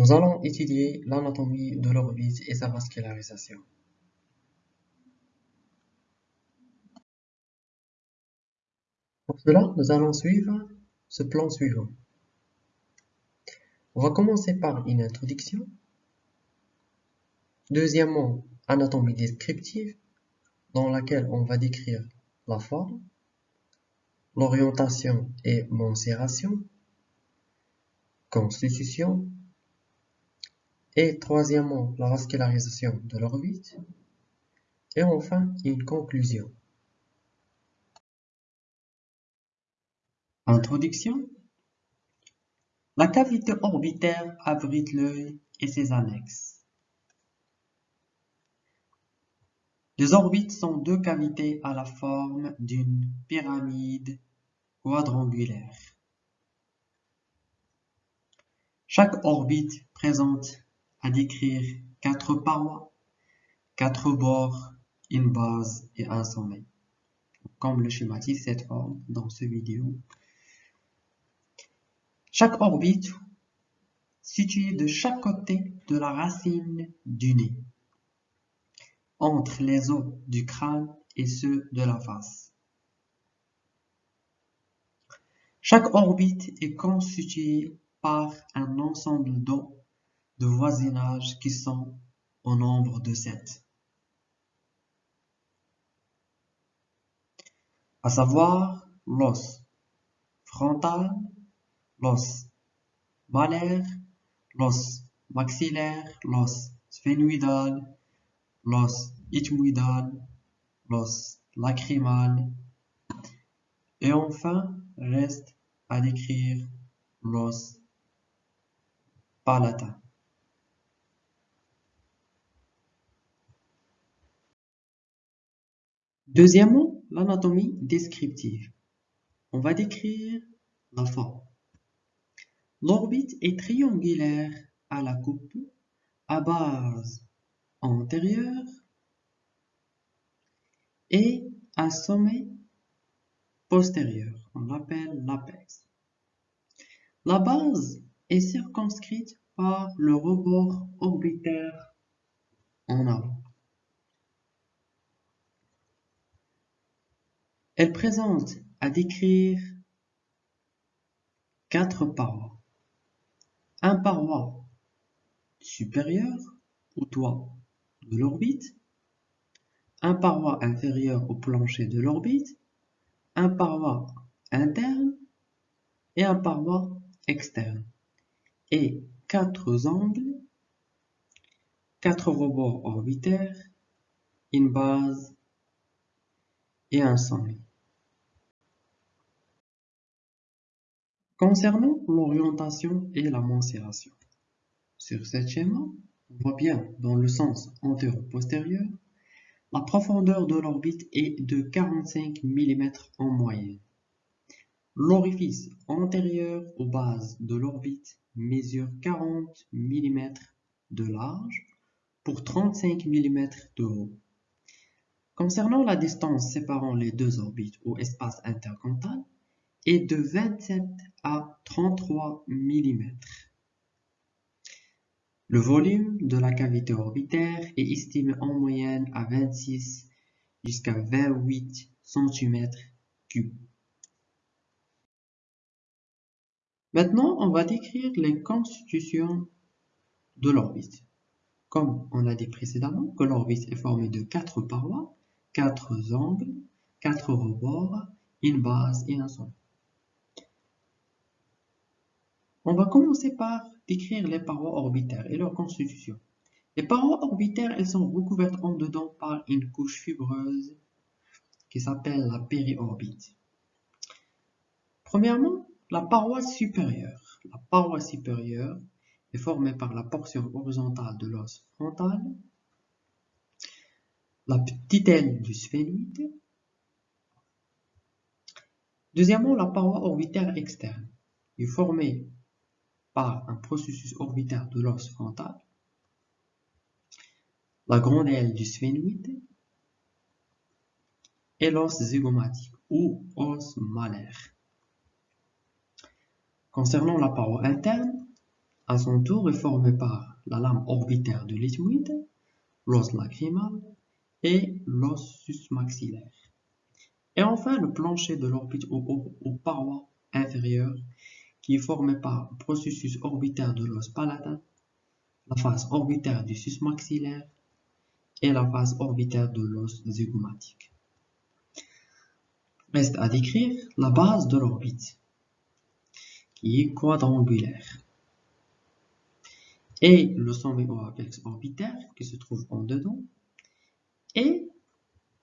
Nous allons étudier l'anatomie de l'orbite et sa vascularisation. Pour cela, nous allons suivre ce plan suivant. On va commencer par une introduction. Deuxièmement, anatomie descriptive, dans laquelle on va décrire la forme, l'orientation et mensuration, constitution, et troisièmement, la vascularisation de l'orbite, et enfin une conclusion. Introduction La cavité orbitaire abrite l'œil et ses annexes. Les orbites sont deux cavités à la forme d'une pyramide quadrangulaire. Chaque orbite présente à décrire quatre parois, quatre bords, une base et un sommet. Comme le schématise cette forme dans ce vidéo. Chaque orbite située de chaque côté de la racine du nez, entre les os du crâne et ceux de la face. Chaque orbite est constituée par un ensemble d'os de voisinage qui sont au nombre de sept. À savoir l'os frontal, l'os malaire, l'os maxillaire, l'os sphénoïdal, l'os ethmoïdal, l'os lacrymal, et enfin reste à décrire l'os palatin. Deuxièmement, l'anatomie descriptive. On va décrire la forme. L'orbite est triangulaire à la coupe, à base antérieure et à sommet postérieur. On l'appelle l'apex. La base est circonscrite par le rebord orbitaire en avant. Elle présente à décrire quatre parois. Un paroi supérieur au toit de l'orbite, un paroi inférieur au plancher de l'orbite, un paroi interne et un paroi externe, et quatre angles, quatre rebords orbitaires, une base et un sommet. Concernant l'orientation et la mensuration, sur ce schéma, on voit bien dans le sens antéro-postérieur, la profondeur de l'orbite est de 45 mm en moyenne. L'orifice antérieur aux bases de l'orbite mesure 40 mm de large pour 35 mm de haut. Concernant la distance séparant les deux orbites ou espace intercantal, est de 27 à 33 mm. Le volume de la cavité orbitaire est estimé en moyenne à 26 jusqu'à 28 cm3. Maintenant, on va décrire les constitutions de l'orbite. Comme on a dit précédemment, que l'orbite est formée de quatre parois, quatre angles, quatre rebords, une base et un sommet. On va commencer par décrire les parois orbitaires et leur constitution. Les parois orbitaires, elles sont recouvertes en dedans par une couche fibreuse qui s'appelle la périorbite. Premièrement, la paroi supérieure. La paroi supérieure est formée par la portion horizontale de l'os frontal, la petite aile du sphénoïde. Deuxièmement, la paroi orbitaire externe est formée un processus orbitaire de l'os frontal, la grande aile du sphénoïde et l'os zygomatique ou os malaire. Concernant la paroi interne, à son tour, est formé par la lame orbitaire de l'éthmoïde, l'os lacrymal et l'os susmaxillaire. Et enfin, le plancher de l'orbite aux, parois inférieures qui est formé par le processus orbitaire de l'os palatin, la face orbitaire du susmaxillaire et la face orbitaire de l'os zygomatique. Reste à décrire la base de l'orbite, qui est quadrangulaire, et le sommet au apex orbitaire, qui se trouve en dedans, et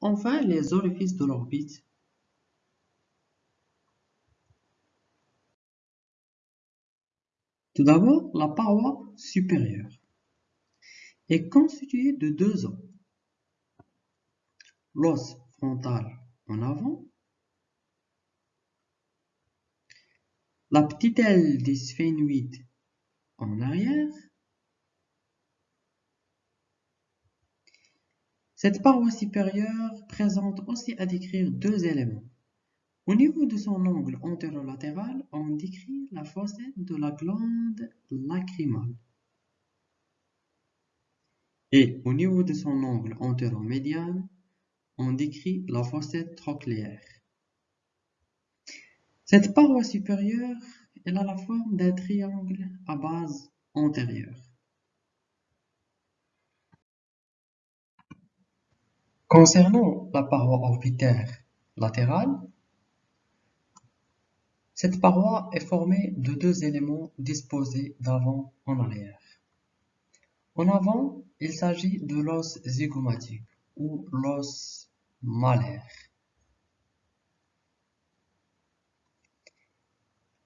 enfin les orifices de l'orbite Tout d'abord, la paroi supérieure est constituée de deux os. L'os frontal en avant, la petite aile des sphénoïdes en arrière, Cette paroi supérieure présente aussi à décrire deux éléments. Au niveau de son angle antérolatéral, on décrit la fossette de la glande lacrymale. Et au niveau de son angle antéromédian, on décrit la fossette trochléaire. Cette paroi supérieure, elle a la forme d'un triangle à base antérieure. Concernant la paroi orbitaire latérale, cette paroi est formée de deux éléments disposés d'avant en arrière. En avant, il s'agit de l'os zygomatique ou l'os malaire.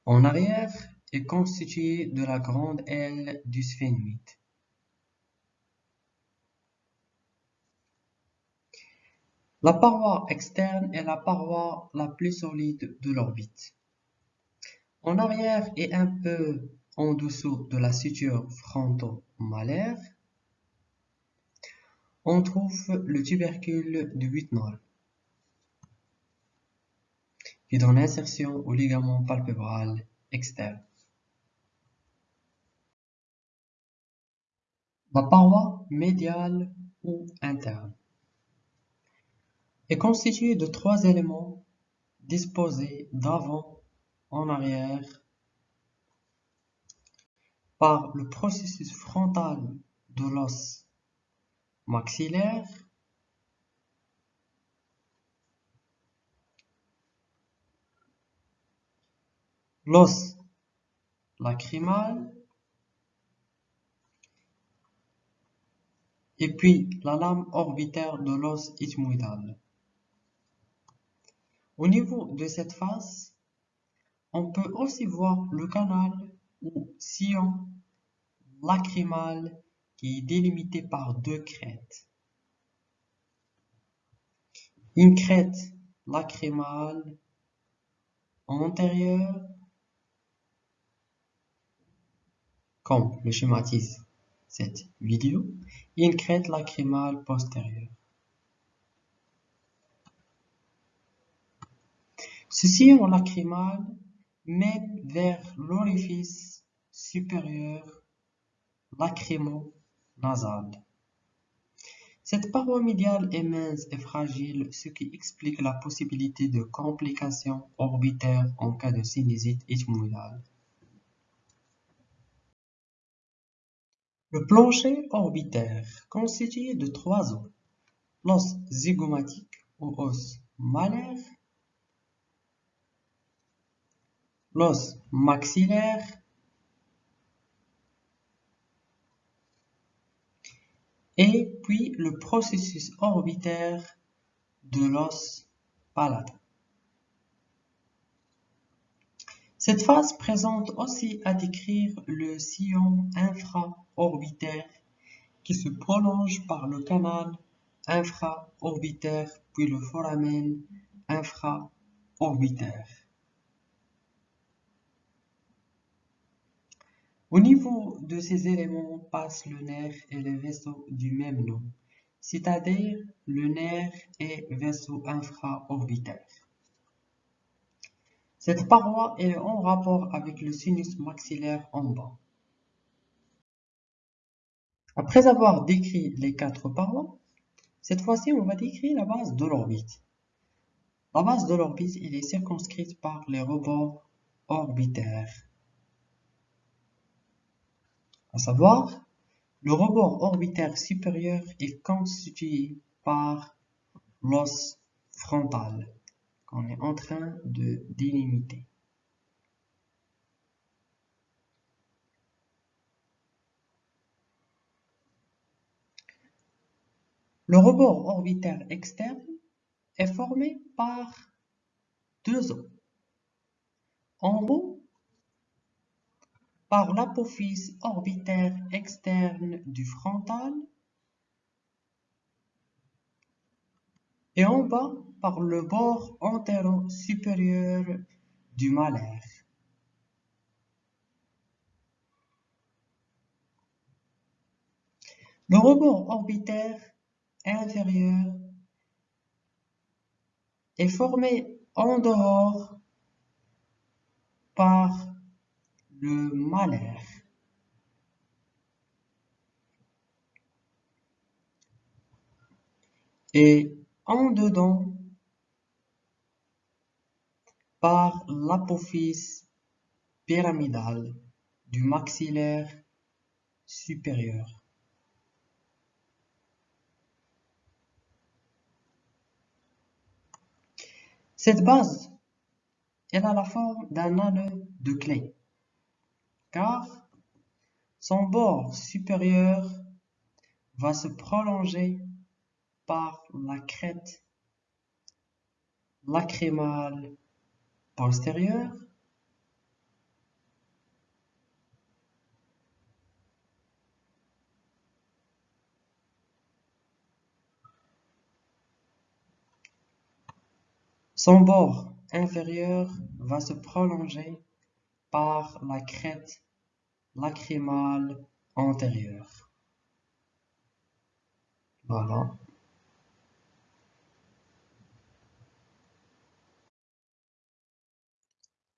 En arrière est constitué de la grande aile du sphénoïde. La paroi externe est la paroi la plus solide de l'orbite. En arrière et un peu en dessous de la suture fronto-malaire, on trouve le tubercule du Whitnall, qui donne insertion au ligament palpébral externe. La paroi médiale ou interne est constituée de trois éléments disposés d'avant en arrière par le processus frontal de l'os maxillaire l'os lacrymal et puis la lame orbitaire de l'os ethmoïdal. Au niveau de cette face, on peut aussi voir le canal ou sillon lacrymal qui est délimité par deux crêtes. Une crête lacrymale antérieure, comme le schématise cette vidéo, et une crête lacrymale postérieure. Ce sillon lacrymal mène vers l'orifice supérieur lacrymo-nasal. Cette paroi médiale est mince et fragile, ce qui explique la possibilité de complications orbitaires en cas de sinusite ethmoïdale. Le plancher orbitaire, constitué de trois os, l'os zygomatique ou os malaire, l'os maxillaire et puis le processus orbitaire de l'os palatin. Cette phase présente aussi à décrire le sillon infraorbitaire qui se prolonge par le canal infraorbitaire puis le foramen infraorbitaire. Au niveau de ces éléments passe le nerf et le vaisseau du même nom, c'est-à-dire le nerf et vaisseau infraorbitaire. Cette paroi est en rapport avec le sinus maxillaire en bas. Après avoir décrit les quatre parois, cette fois-ci, on va décrire la base de l'orbite. La base de l'orbite est circonscrite par les rebords orbitaires. À savoir, le rebord orbitaire supérieur est constitué par l'os frontal qu'on est en train de délimiter. Le rebord orbitaire externe est formé par deux os. En haut, par l'apophyse orbitaire externe du frontal et en bas par le bord antéro-supérieur du malaire. Le rebord orbitaire inférieur est formé en dehors par le malaire. Et en dedans par l'apophyse pyramidale du maxillaire supérieur. Cette base, elle a la forme d'un anneau de clé, car son bord supérieur va se prolonger par la crête lacrymale postérieure. Son bord inférieur va se prolonger par la crête lacrymale antérieure. Voilà.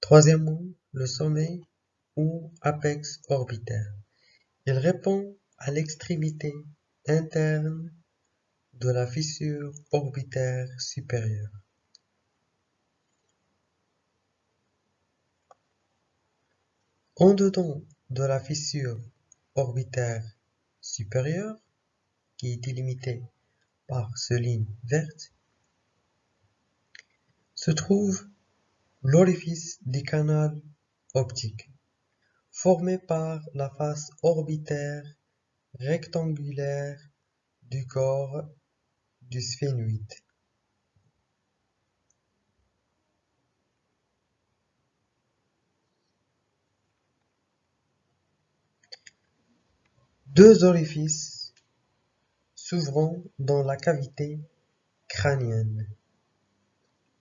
Troisièmement, le sommet ou apex orbitaire. Il répond à l'extrémité interne de la fissure orbitaire supérieure. En dedans de la fissure orbitaire supérieure, qui est délimitée par ce ligne verte, se trouve l'orifice du canal optique, formé par la face orbitaire rectangulaire du corps du sphénoïde. Deux orifices s'ouvrant dans la cavité crânienne,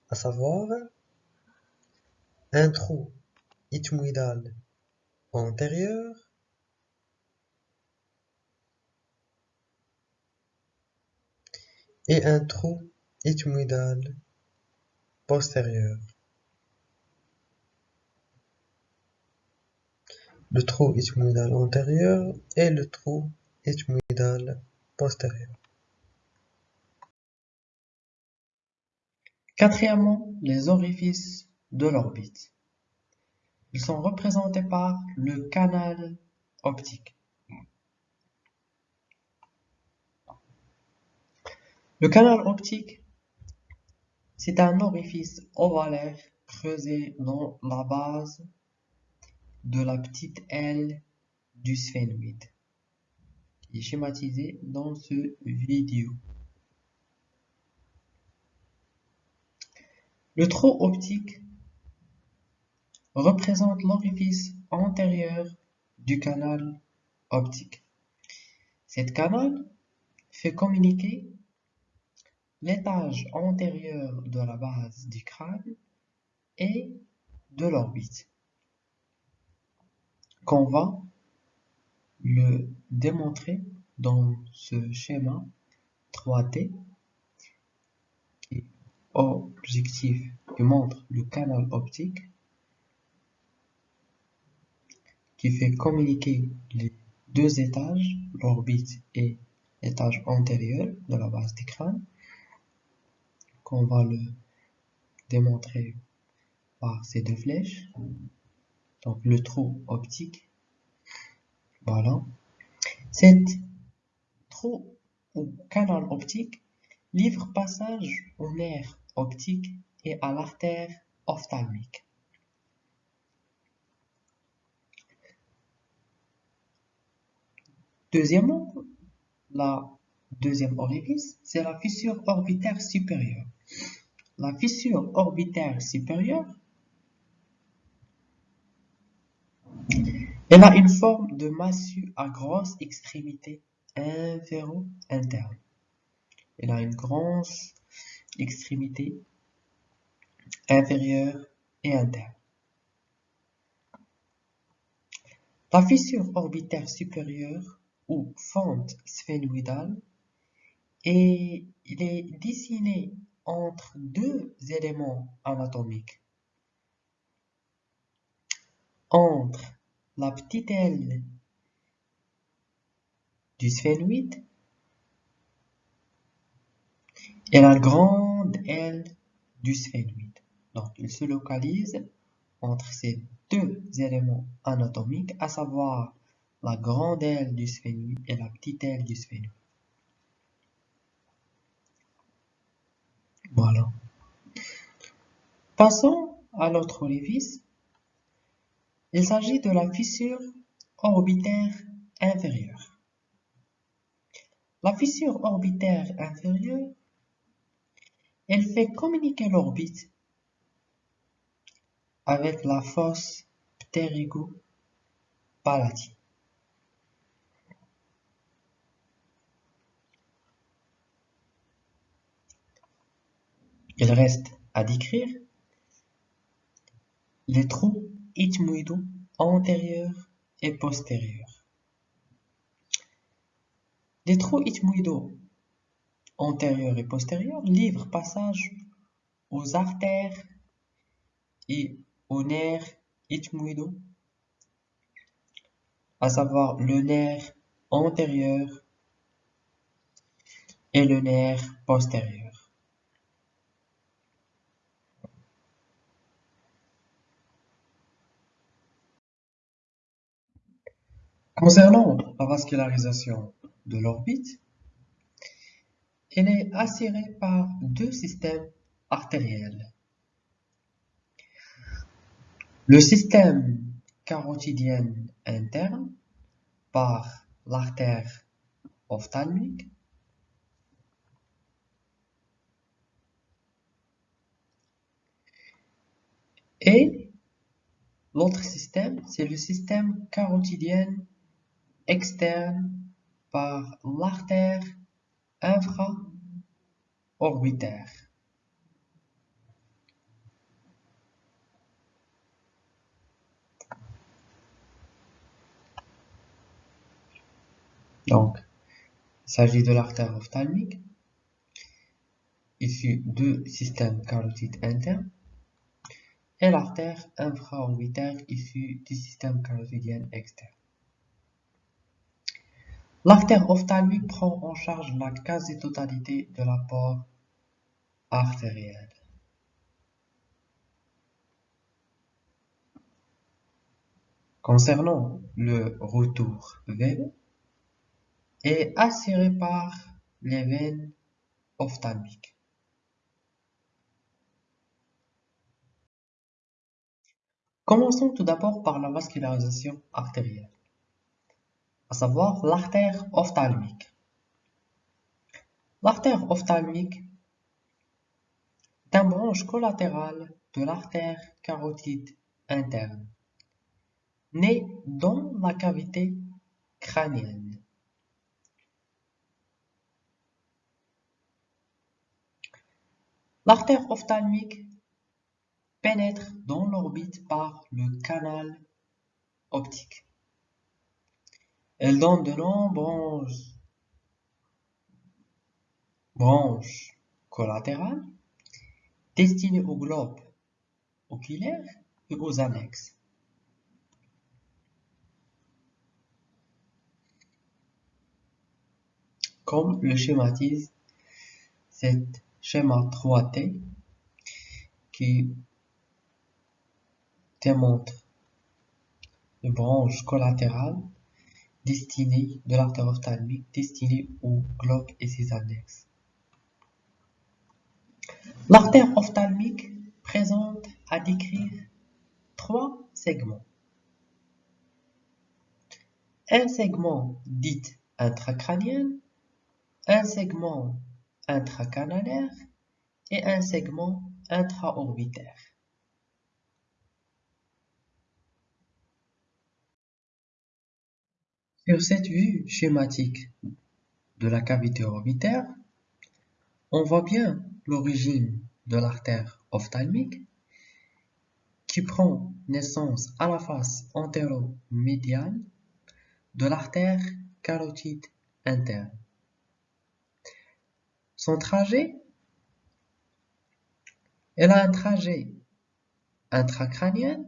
à savoir un trou ethmoïdal antérieur et un trou ethmoïdal postérieur. Le trou ethmoïdal antérieur et le trou ethmoïdal postérieur. Quatrièmement, les orifices de l'orbite. Ils sont représentés par le canal optique. Le canal optique, c'est un orifice ovalaire creusé dans la base de la petite aile du sphénoïde est schématisé dans ce vidéo. Le trou optique représente l'orifice antérieur du canal optique. Cette canal fait communiquer l'étage antérieur de la base du crâne et de l'orbite qu'on va le démontrer dans ce schéma 3D qui objectif qui montre le canal optique qui fait communiquer les deux étages, l'orbite et l'étage antérieur de la base du crâne, qu'on va le démontrer par ces deux flèches. Donc le trou optique, voilà. Cette trou ou canal optique livre passage au nerf optique et à l'artère ophtalmique. Deuxièmement, la deuxième orifice, c'est la fissure orbitaire supérieure. La fissure orbitaire supérieure, elle a une forme de massue à grosse extrémité inféro-interne. Elle a une grosse extrémité inférieure et interne. La fissure orbitaire supérieure ou fente sphénoïdale est dessiné entre deux éléments anatomiques. Entre la petite aile du sphénoïde et la grande aile du sphénoïde. Donc, il se localise entre ces deux éléments anatomiques, à savoir la grande aile du sphénoïde et la petite aile du sphénoïde. Voilà. Passons à l'autre orifice. Il s'agit de la fissure orbitaire inférieure. La fissure orbitaire inférieure, elle fait communiquer l'orbite avec la fosse ptérygo-palatine. Il reste à décrire les trous ethmoïdaux antérieurs et postérieurs. Les trous ethmoïdaux antérieurs et postérieurs livrent passage aux artères et aux nerfs ethmoïdaux, à savoir le nerf antérieur et le nerf postérieur. Concernant la vascularisation de l'orbite, elle est assurée par deux systèmes artériels. Le système carotidien interne par l'artère ophtalmique et l'autre système, c'est le système carotidien externe par l'artère infraorbitaire. Donc, il s'agit de l'artère ophtalmique, issue du système carotide interne, et l'artère infraorbitaire issue du système carotidien externe. L'artère ophtalmique prend en charge la quasi-totalité de l'apport artériel. Concernant le retour veineux, est assuré par les veines ophtalmiques. Commençons tout d'abord par la vascularisation artérielle à savoir l'artère ophtalmique. L'artère ophtalmique est une branche collatérale de l'artère carotide interne, née dans la cavité crânienne. L'artère ophtalmique pénètre dans l'orbite par le canal optique. Elle donne de nombreuses branches collatérales destinées au globe oculaire et aux annexes. comme le schématise cet schéma 3T qui démontre les branches collatérales destinées de l'artère ophtalmique destinée au globe et ses annexes. L'artère ophtalmique présente à décrire trois segments. Un segment dit intracrânien, un segment intracanalaire et un segment intraorbitaire. Sur cette vue schématique de la cavité orbitaire, on voit bien l'origine de l'artère ophtalmique qui prend naissance à la face antéro-médiane de l'artère carotide interne. Son trajet, elle a un trajet intracrânien,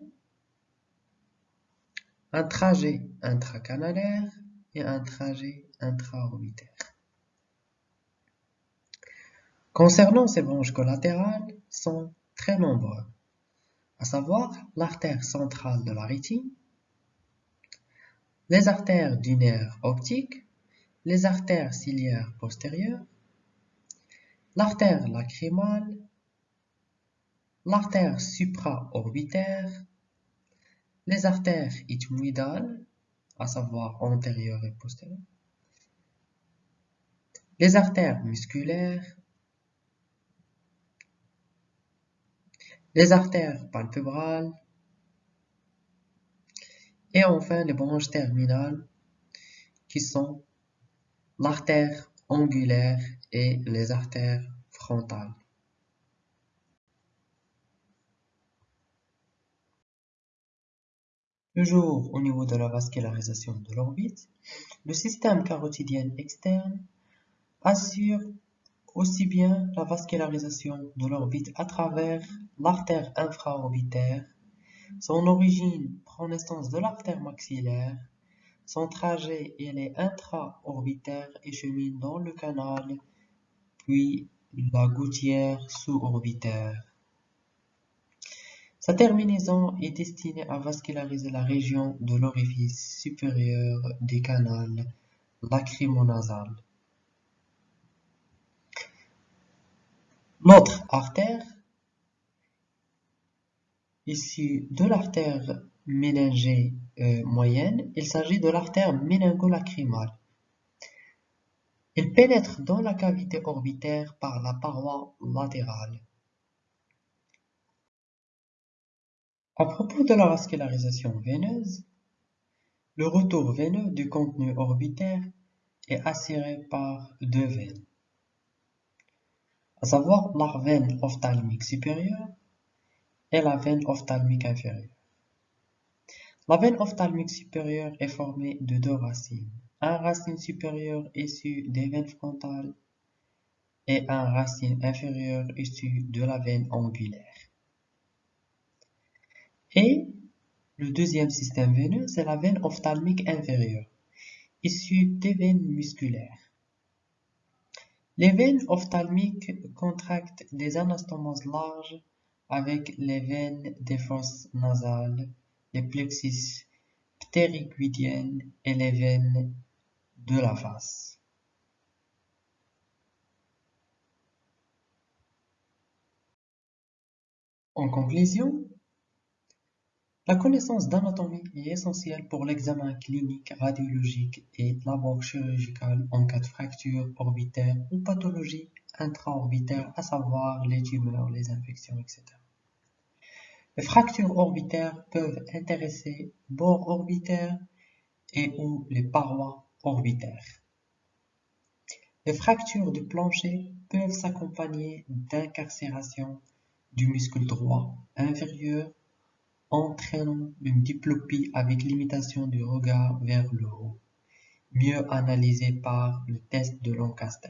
un trajet intracanalaire et un trajet intraorbitaire. Concernant ces branches collatérales, sont très nombreux, à savoir l'artère centrale de la rétine, les artères du nerf optique, les artères ciliaires postérieures, l'artère lacrymale, l'artère supraorbitaire, les artères ethmoïdales, à savoir antérieures et postérieures, les artères musculaires, les artères palpébrales. Et enfin les branches terminales qui sont l'artère angulaire et les artères frontales. Toujours au niveau de la vascularisation de l'orbite, le système carotidien externe assure aussi bien la vascularisation de l'orbite à travers l'artère infraorbitaire, son origine prend naissance de l'artère maxillaire, son trajet est intra-orbitaire et chemine dans le canal, puis la gouttière sous-orbitaire. Sa terminaison est destinée à vasculariser la région de l'orifice supérieur des canals lacrymonasal. L'autre artère, issue de l'artère méningée euh, moyenne, il s'agit de l'artère méningo-lacrymale. Elle pénètre dans la cavité orbitaire par la paroi latérale. À propos de la vascularisation veineuse, le retour veineux du contenu orbitaire est assuré par deux veines à savoir la veine ophtalmique supérieure et la veine ophtalmique inférieure. La veine ophtalmique supérieure est formée de deux racines, un racine supérieure issu des veines frontales et un racine inférieure issu de la veine angulaire. Et le deuxième système veineux, c'est la veine ophtalmique inférieure, issue des veines musculaires. Les veines ophtalmiques contractent des anastomoses larges avec les veines des fosses nasales, les plexus ptérygoïdiens et les veines de la face. En conclusion, la connaissance d'anatomie est essentielle pour l'examen clinique, radiologique et labor-chirurgical en cas de fracture orbitaire ou pathologie intraorbitaire, à savoir les tumeurs, les infections, etc. Les fractures orbitaires peuvent intéresser bords orbitaires et ou les parois orbitaires. Les fractures du plancher peuvent s'accompagner d'incarcération du muscle droit inférieur entraînant une diplopie avec limitation du regard vers le haut, mieux analysée par le test de Lancaster.